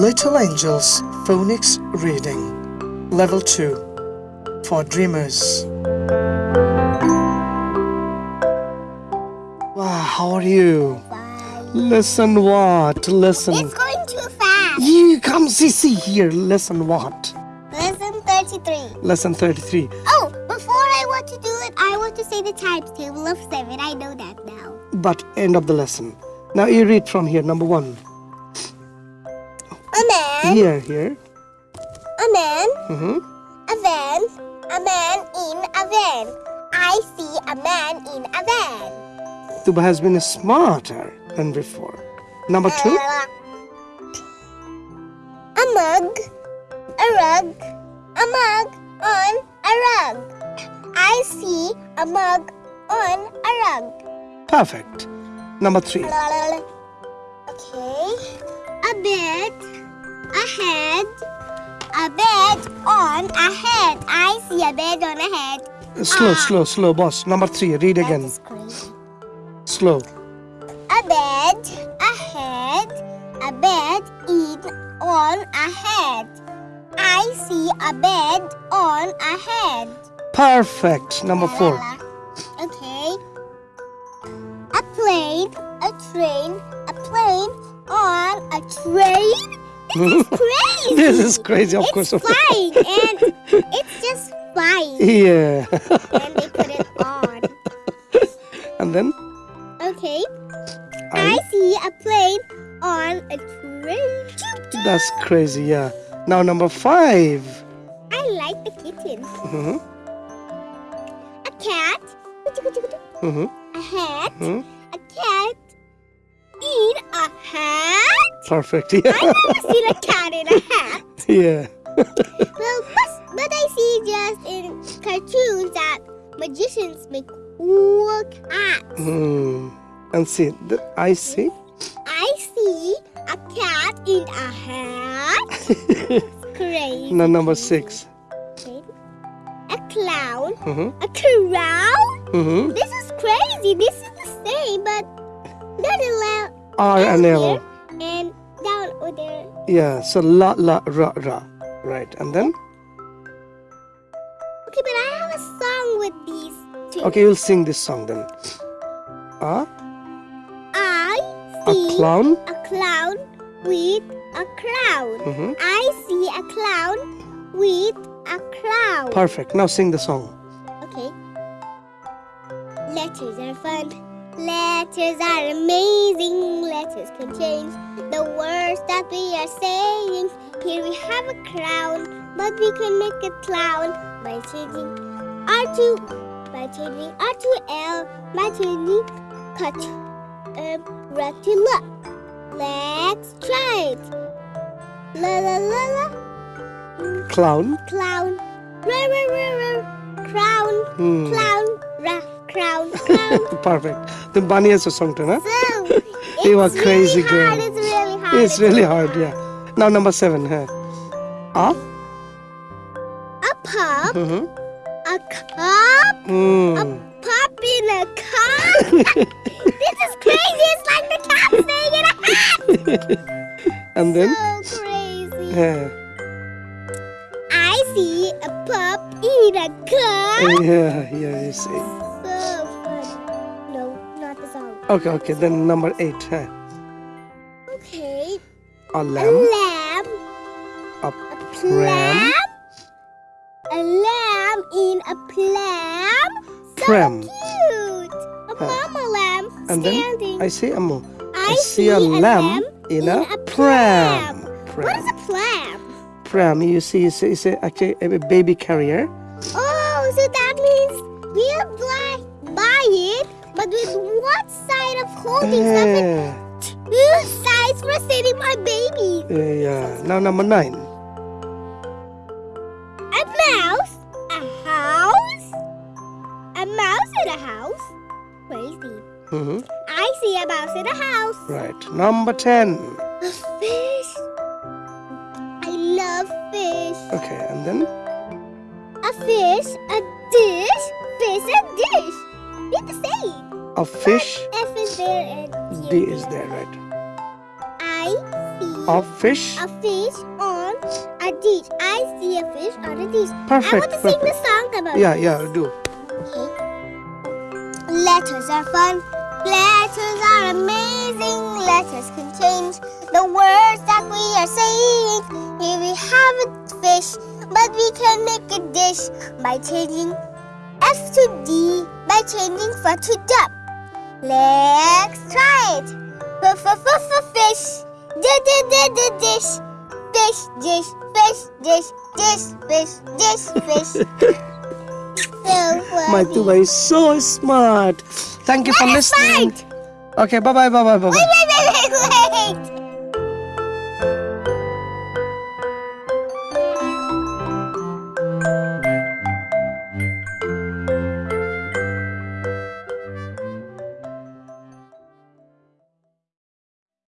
Little Angels Phonics Reading Level 2 for Dreamers Wow, how are you? Fine. Listen what? Listen. It's going too fast. You come Sissy here. Listen what? Lesson 33. Lesson 33. Oh, before I want to do it, I want to say the times table of 7. I know that now. But end of the lesson. Now you read from here, number 1 head. Here, here. A man. Mm-hmm. A van. A man in a van. I see a man in a van. Tuba has been smarter than before. Number two. A mug. A rug. A mug on a rug. I see a mug on a rug. Perfect. Number three. Okay. A bed a head, a bed on a head. I see a bed on a head. Slow, Ah. slow, slow, boss. Number three. Read again. That crazy. Slow. A bed, a head, a bed in on a head. I see a bed on a head. Perfect. Number four. Okay. A plane, a train, a plane on a train. This is crazy. This is crazy, of it's course. It's flying and it's just flying. Yeah. and they put it on. and then Okay. I I. see a plane on a train. That's crazy. Yeah. Now number five. I like the kitten. hmm A cat. hmm A hat. hmm A cat. In a hat. Perfect. Yeah. I've never seen a cat in a hat. yeah. Well, but, but I see just in cartoons that magicians make cool cats. Hmm. And see, I see. I see a cat in a hat. Crazy. now number six. Okay. A clown. hmm A crown. hmm This is crazy. This is the same, but not a la- R and L. and down there. Yeah. So la la ra ra. Right. And then Okay, but I have a song with these two. okay, you'll sing this song then. Ah, I a see clown. a clown with a crown. hmm I see a clown with a crown. Perfect. Now sing the song. Okay. Letters are fun. Letters are amazing. Can change the words that we are saying. Here we have a crown, but we can make a clown by changing R to by changing R to L by changing cut um, R to L. Let's try it. La la la la. Clown. Clown. Ra ra ra ra. Crown. Hmm. Clown. Ra. Crown. Crown. Perfect. The bunny has a song? So, You are crazy really hard. girl. It's really hard. It's really hard. Yeah. Now number seven. Huh? Ah. A pup, Mm-hmm. a cup, Mm. pup in a cup. this is crazy. It's like the cat staying in a hat. And then. So crazy. Yeah. I see a pup in a cup. Yeah. Yeah. You see. Okay. Okay. Then number eight. Huh? Okay. A A lamb. lamb. A A pram. A lamb in a pram. So Pram. cute. A Huh. mama lamb And then standing. I see a mo. I, see a lamb in a pram. pram. What is a pram? Pram. You see, it's, it's a, actually a baby carrier. Oh, so that means we'll buy, buy it, but with one side of holding and Yeah. two sides for sitting my baby. Yeah. Now number nine. A mouse, a house, a mouse in a house. Crazy. Mm-hmm. I see a mouse in a house. Right. Number ten. A fish. I love fish. Okay. And then A fish, a dish, fish, a dish. They're the same. a fish. F is there and D is there, right? I see of fish. a fish on a dish. I see a fish on a dish. I Perfect, want to sing the song about it. Yeah, this. yeah, do. Letters are fun. Letters are amazing. Letters can change the words that we are saying. Here we have a fish, but we can make a dish by changing F to D by changing F to dub. Let's try it. F f f fish. D d d d dish. Fish dish. Fish dish. Dish fish. Dish fish. so My funny. Tuba is so smart. Thank you for listening. Okay, bye bye, bye bye, bye bye. Wait, wait, wait, wait, wait.